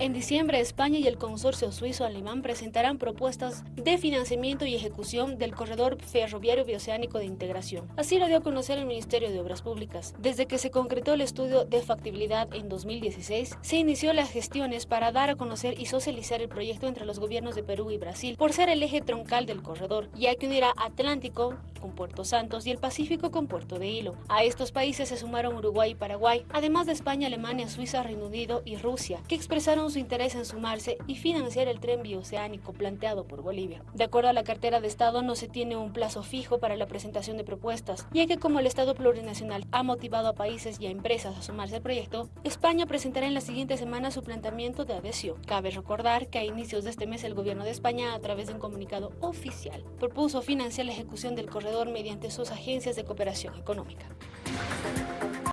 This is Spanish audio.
En diciembre, España y el consorcio suizo-alemán presentarán propuestas de financiamiento y ejecución del corredor ferroviario bioceánico de integración. Así lo dio a conocer el Ministerio de Obras Públicas. Desde que se concretó el estudio de factibilidad en 2016, se inició las gestiones para dar a conocer y socializar el proyecto entre los gobiernos de Perú y Brasil, por ser el eje troncal del corredor, ya que unirá Atlántico con Puerto Santos y el Pacífico con Puerto de Hilo. A estos países se sumaron Uruguay y Paraguay, además de España, Alemania, Suiza, Reino Unido y Rusia, que expresaron su interés en sumarse y financiar el tren bioceánico planteado por Bolivia. De acuerdo a la cartera de Estado, no se tiene un plazo fijo para la presentación de propuestas, ya que como el Estado plurinacional ha motivado a países y a empresas a sumarse al proyecto, España presentará en la siguiente semana su planteamiento de adhesión. Cabe recordar que a inicios de este mes el gobierno de España, a través de un comunicado oficial, propuso financiar la ejecución del corredor mediante sus agencias de cooperación económica.